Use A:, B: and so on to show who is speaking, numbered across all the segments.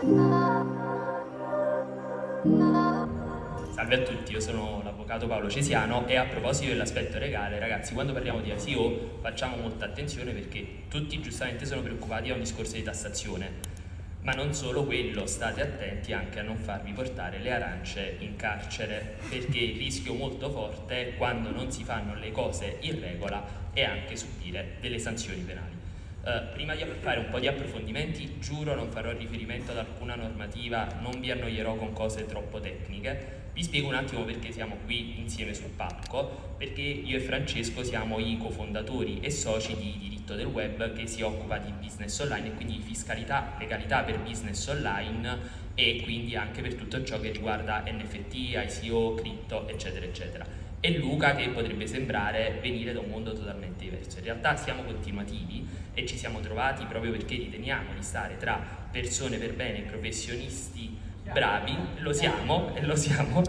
A: Salve a tutti, io sono l'avvocato Paolo Cesiano e a proposito dell'aspetto legale, ragazzi, quando parliamo di ICO facciamo molta attenzione perché tutti giustamente sono preoccupati a un discorso di tassazione. Ma non solo quello, state attenti anche a non farvi portare le arance in carcere, perché il rischio molto forte è quando non si fanno le cose in regola e anche subire delle sanzioni penali. Uh, prima di fare un po' di approfondimenti, giuro non farò riferimento ad alcuna normativa, non vi annoierò con cose troppo tecniche, vi spiego un attimo perché siamo qui insieme sul palco, perché io e Francesco siamo i cofondatori e soci di Diritto del Web che si occupa di business online e quindi di fiscalità, legalità per business online e quindi anche per tutto ciò che riguarda NFT, ICO, cripto, eccetera, eccetera. E Luca che potrebbe sembrare venire da un mondo totalmente diverso. In realtà siamo continuativi e ci siamo trovati proprio perché riteniamo di stare tra persone per bene, professionisti bravi, lo siamo e lo siamo,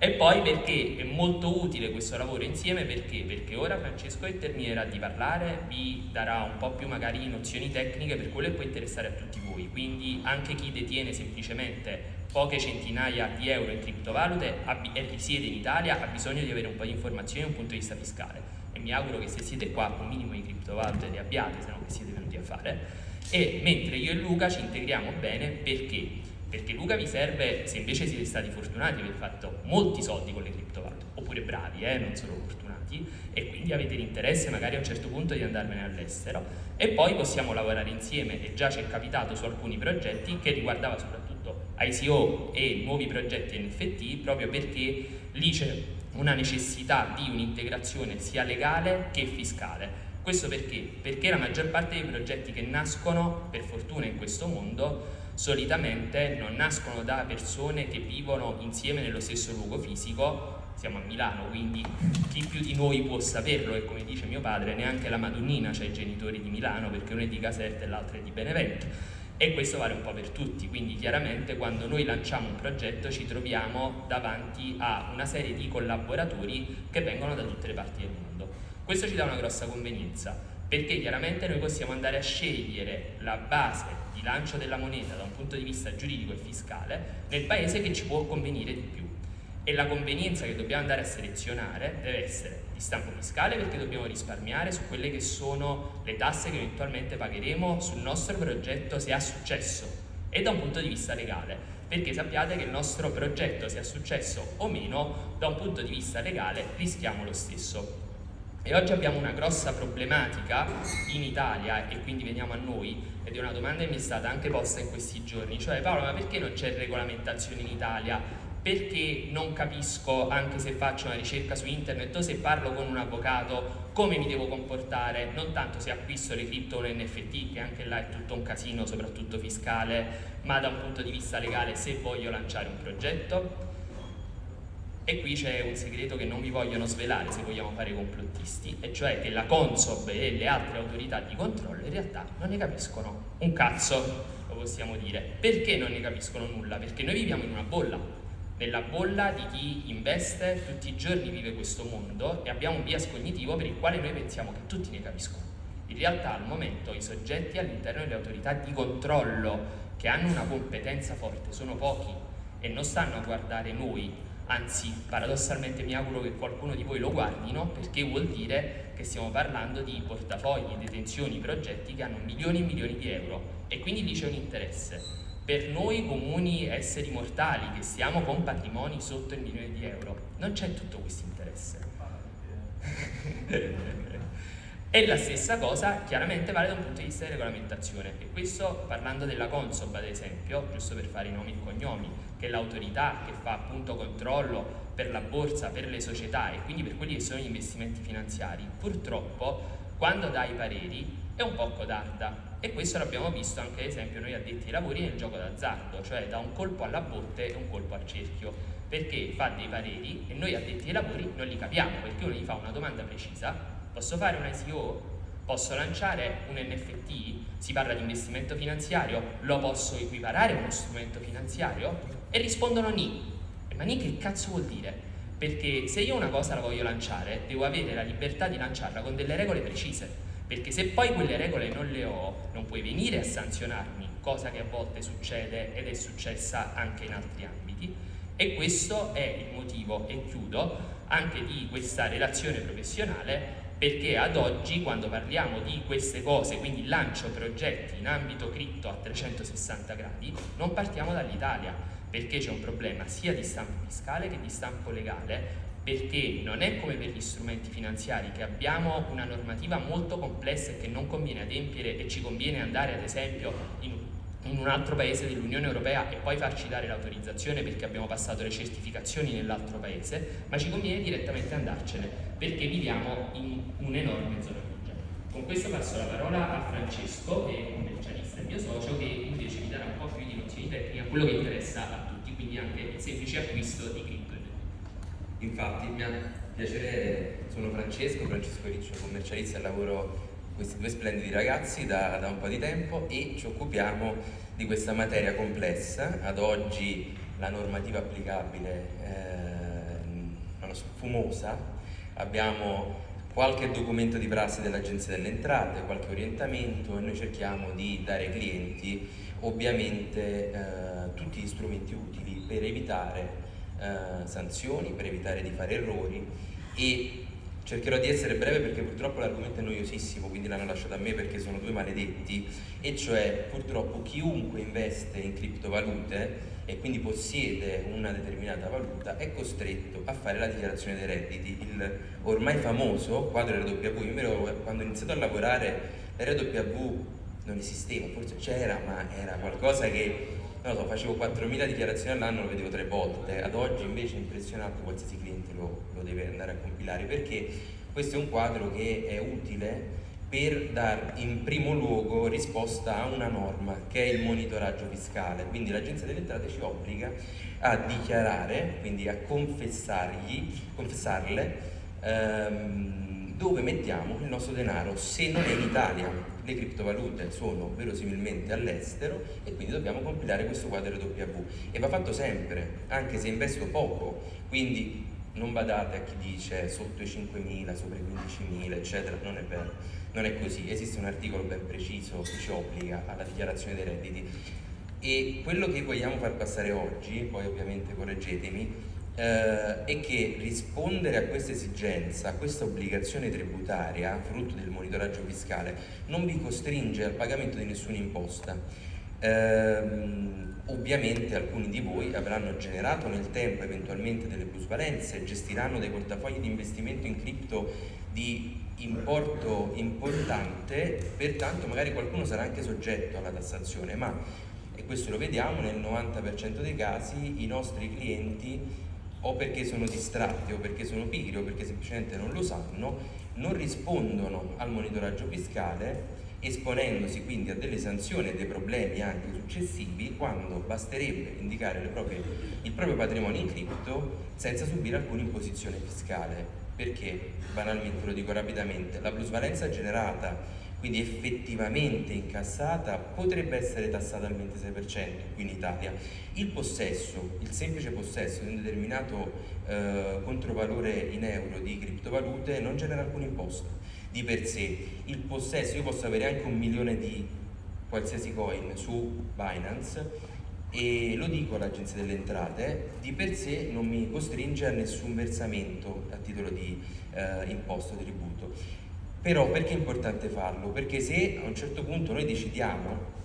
A: e poi perché è molto utile questo lavoro insieme perché? Perché ora Francesco terminerà di parlare, vi darà un po' più magari nozioni tecniche per quello che può interessare a tutti voi, quindi anche chi detiene semplicemente poche centinaia di euro in criptovalute e risiede in Italia ha bisogno di avere un po' di informazioni da un punto di vista fiscale e mi auguro che se siete qua un minimo di criptovalute le abbiate, se no che siete venuti a fare e mentre io e Luca ci integriamo bene perché? Perché Luca vi serve se invece siete stati fortunati avete fatto molti soldi con le criptovalute oppure bravi, eh, non solo fortunati e quindi avete l'interesse magari a un certo punto di andarvene all'estero e poi possiamo lavorare insieme e già ci è capitato su alcuni progetti che riguardava soprattutto ICO e nuovi progetti NFT proprio perché lì c'è una necessità di un'integrazione sia legale che fiscale questo perché? Perché la maggior parte dei progetti che nascono, per fortuna in questo mondo, solitamente non nascono da persone che vivono insieme nello stesso luogo fisico, siamo a Milano, quindi chi più di noi può saperlo e come dice mio padre neanche la Madonnina c'ha i genitori di Milano perché uno è di Caserta e l'altro è di Benevento e questo vale un po' per tutti, quindi chiaramente quando noi lanciamo un progetto ci troviamo davanti a una serie di collaboratori che vengono da tutte le parti del mondo. Questo ci dà una grossa convenienza perché chiaramente noi possiamo andare a scegliere la base di lancio della moneta da un punto di vista giuridico e fiscale nel paese che ci può convenire di più. E la convenienza che dobbiamo andare a selezionare deve essere di stampo fiscale perché dobbiamo risparmiare su quelle che sono le tasse che eventualmente pagheremo sul nostro progetto se ha successo e da un punto di vista legale. Perché sappiate che il nostro progetto sia successo o meno da un punto di vista legale rischiamo lo stesso e oggi abbiamo una grossa problematica in Italia e quindi veniamo a noi ed è una domanda che mi è stata anche posta in questi giorni, cioè Paolo ma perché non c'è regolamentazione in Italia? Perché non capisco, anche se faccio una ricerca su internet o se parlo con un avvocato, come mi devo comportare, non tanto se acquisto le cripto o un NFT, che anche là è tutto un casino, soprattutto fiscale, ma da un punto di vista legale se voglio lanciare un progetto? E qui c'è un segreto che non vi vogliono svelare se vogliamo fare complottisti, e cioè che la Consob e le altre autorità di controllo in realtà non ne capiscono un cazzo, lo possiamo dire. Perché non ne capiscono nulla? Perché noi viviamo in una bolla, nella bolla di chi investe tutti i giorni vive questo mondo e abbiamo un bias cognitivo per il quale noi pensiamo che tutti ne capiscono. In realtà al momento i soggetti all'interno delle autorità di controllo che hanno una competenza forte sono pochi e non stanno a guardare noi anzi paradossalmente mi auguro che qualcuno di voi lo guardino perché vuol dire che stiamo parlando di portafogli, detenzioni, progetti che hanno milioni e milioni di euro e quindi lì c'è un interesse. Per noi comuni esseri mortali che stiamo con patrimoni sotto il milione di euro non c'è tutto questo interesse. E la stessa cosa chiaramente vale da un punto di vista di regolamentazione e questo parlando della Consob ad esempio, giusto per fare i nomi e cognomi, che è l'autorità che fa appunto controllo per la borsa, per le società e quindi per quelli che sono gli investimenti finanziari, purtroppo quando dà i pareri è un po' codarda e questo l'abbiamo visto anche ad esempio noi addetti ai lavori nel gioco d'azzardo, cioè da un colpo alla botte e un colpo al cerchio, perché fa dei pareri e noi addetti ai lavori non li capiamo perché uno gli fa una domanda precisa Posso fare un ICO? Posso lanciare un NFT? Si parla di investimento finanziario? Lo posso equiparare a uno strumento finanziario? E rispondono ni. Ma ni che cazzo vuol dire? Perché se io una cosa la voglio lanciare, devo avere la libertà di lanciarla con delle regole precise. Perché se poi quelle regole non le ho, non puoi venire a sanzionarmi cosa che a volte succede ed è successa anche in altri ambiti e questo è il motivo, e chiudo, anche di questa relazione professionale perché ad oggi quando parliamo di queste cose, quindi lancio progetti in ambito cripto a 360 gradi, non partiamo dall'Italia perché c'è un problema sia di stampo fiscale che di stampo legale perché non è come per gli strumenti finanziari che abbiamo una normativa molto complessa e che non conviene adempiere e ci conviene andare ad esempio in in un altro paese dell'Unione Europea e poi farci dare l'autorizzazione perché abbiamo passato le certificazioni nell'altro paese, ma ci conviene direttamente andarcene perché viviamo in un'enorme zona grigia. Con questo passo la parola a Francesco, che è commercialista e mio socio, che quello che interessa a tutti, quindi anche il semplice acquisto di cripto.
B: Infatti mi ha piacere, sono Francesco, Francesco Riccio, commercialista e lavoro questi due splendidi ragazzi da, da, un po' di tempo e ci occupiamo di questa materia complessa. Ad oggi la normativa applicabile eh, so, fumosa, abbiamo qualche documento di prassi dell'Agenzia delle Entrate, qualche orientamento e noi cerchiamo di dare ai clienti ovviamente eh, tutti gli strumenti utili per evitare eh, sanzioni, per evitare di fare errori e Cercherò di essere breve perché purtroppo l'argomento è noiosissimo, quindi l'hanno lasciato a me perché sono due maledetti, e cioè purtroppo chiunque investe in criptovalute e quindi possiede una determinata valuta è costretto a fare la dichiarazione dei redditi. Il ormai famoso quadro RW, io quando ho iniziato a lavorare l'RW non esisteva, forse c'era, ma era qualcosa che non lo so, facevo 4.000 dichiarazioni all'anno, lo vedevo tre volte, ad oggi invece è impressionante, qualsiasi cliente lo, lo deve andare a compilare perché questo è un quadro che è utile per dar in primo luogo risposta a una norma che è il monitoraggio fiscale, quindi l'Agenzia delle Entrate ci obbliga a dichiarare, quindi a confessargli, confessarle ehm, dove mettiamo il nostro denaro se non è in Italia. Le criptovalute sono verosimilmente all'estero e quindi dobbiamo compilare questo quadro W. E va fatto sempre, anche se investo poco, quindi non badate a chi dice sotto i 5.000, sopra i 15.000 eccetera, non è vero, non è così, esiste un articolo ben preciso che ci obbliga alla dichiarazione dei redditi. E quello che vogliamo far passare oggi, poi ovviamente correggetemi, eh, è che rispondere a questa esigenza, a questa obbligazione tributaria, frutto del monitoraggio fiscale, non vi costringe al pagamento di nessuna imposta. Eh, ovviamente alcuni di voi avranno generato nel tempo eventualmente delle plusvalenze, gestiranno dei portafogli di investimento in cripto di importo importante, pertanto magari qualcuno sarà anche soggetto alla tassazione, ma, e questo lo vediamo nel 90% dei casi, i nostri clienti o perché sono distratti o perché sono pigri o perché semplicemente non lo sanno, non rispondono al monitoraggio fiscale esponendosi quindi a delle sanzioni e dei problemi anche successivi quando basterebbe indicare proprie, il proprio patrimonio in cripto senza subire alcuna imposizione fiscale. Perché? Banalmente lo dico rapidamente, la plusvalenza generata quindi effettivamente incassata potrebbe essere tassata al 26% qui in Italia. Il possesso, il semplice possesso di un determinato eh, controvalore in euro di criptovalute non genera alcun imposto di per sé. Il possesso, io posso avere anche un milione di qualsiasi coin su Binance e lo dico all'Agenzia delle Entrate, di per sé non mi costringe a nessun versamento a titolo di eh, imposto, tributo. Però perché è importante farlo? Perché se a un certo punto noi decidiamo,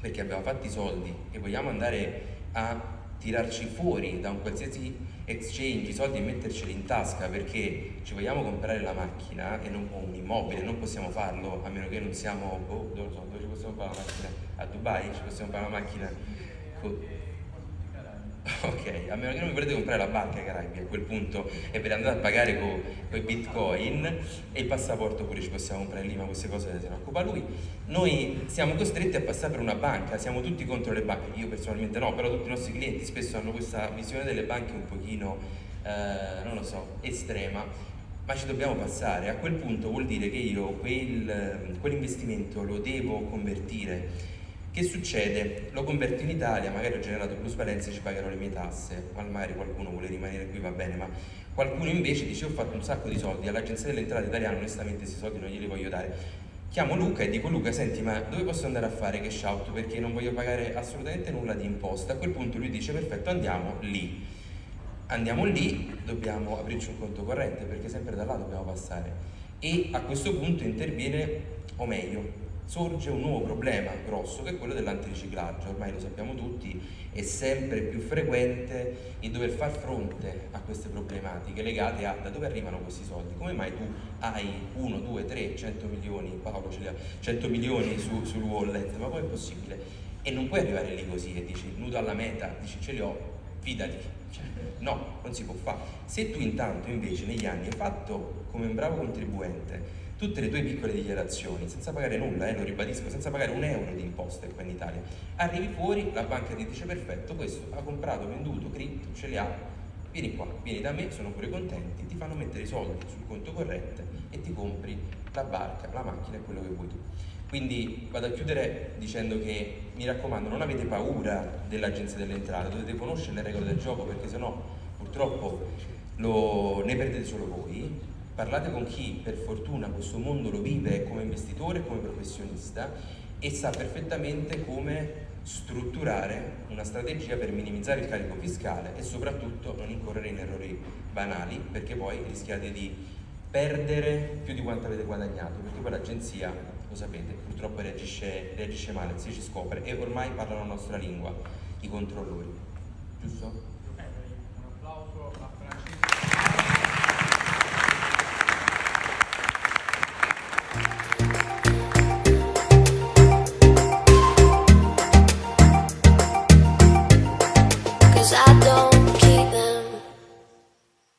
B: perché abbiamo fatto i soldi e vogliamo andare a tirarci fuori da un qualsiasi exchange i soldi e metterceli in tasca perché ci vogliamo comprare la macchina e non, o un immobile, non possiamo farlo a meno che non siamo, boh, dove, so, dove ci possiamo fare la macchina? A Dubai ci possiamo fare la macchina? Ok, a meno che non mi volete comprare la barca ai Caraibi a quel punto e ve le andate a pagare con i bitcoin e il passaporto pure ci possiamo comprare lì, ma queste cose se ne occupa lui. Noi siamo costretti a passare per una banca, siamo tutti contro le banche, io personalmente no, però tutti i nostri clienti spesso hanno questa visione delle banche un pochino, eh, non lo so, estrema, ma ci dobbiamo passare. A quel punto vuol dire che io quel, quell'investimento lo devo convertire che succede? Lo converto in Italia, magari ho generato plusvalenze e ci pagherò le mie tasse, magari qualcuno vuole rimanere qui, va bene, ma qualcuno invece dice ho fatto un sacco di soldi, all'agenzia delle entrate italiane onestamente questi soldi non glieli voglio dare. chiamo Luca e dico Luca senti ma dove posso andare a fare cash out? Perché non voglio pagare assolutamente nulla di imposta. A quel punto lui dice perfetto andiamo lì. Andiamo lì dobbiamo aprirci un conto corrente perché sempre da là dobbiamo passare. E a questo punto interviene o meglio sorge un nuovo problema grosso che è quello dell'antiriciclaggio, ormai lo sappiamo tutti, è sempre più frequente il dover far fronte a queste problematiche legate a da dove arrivano questi soldi, come mai tu hai 1, 2, 3, 100 milioni, Paolo ce li ha, 100 milioni su, sul wallet, ma poi è possibile? E non puoi arrivare lì così e dici nudo alla meta, dici ce li ho, fidati, cioè, no, non si può fare. Se tu intanto invece negli anni hai fatto come un bravo contribuente tutte le tue piccole dichiarazioni senza pagare nulla, eh, lo ribadisco, senza pagare un euro di imposte qua in Italia. Arrivi fuori, la banca ti dice perfetto, questo ha comprato, venduto, cripto, ce li ha, vieni qua, vieni da me, sono pure contenti, ti fanno mettere i soldi sul conto corrente e ti compri la barca, la macchina e quello che vuoi tu. Quindi vado a chiudere dicendo che mi raccomando non avete paura dell'agenzia delle entrate, dovete conoscere le regole del gioco perché sennò purtroppo lo, ne perdete solo voi parlate con chi per fortuna questo mondo lo vive come investitore come professionista e sa perfettamente come strutturare una strategia per minimizzare il carico fiscale e soprattutto non incorrere in errori banali perché poi rischiate di perdere più di quanto avete guadagnato perché poi l'agenzia, lo sapete, purtroppo reagisce, reagisce male, si ci scopre e ormai parlano la nostra lingua i controllori, giusto?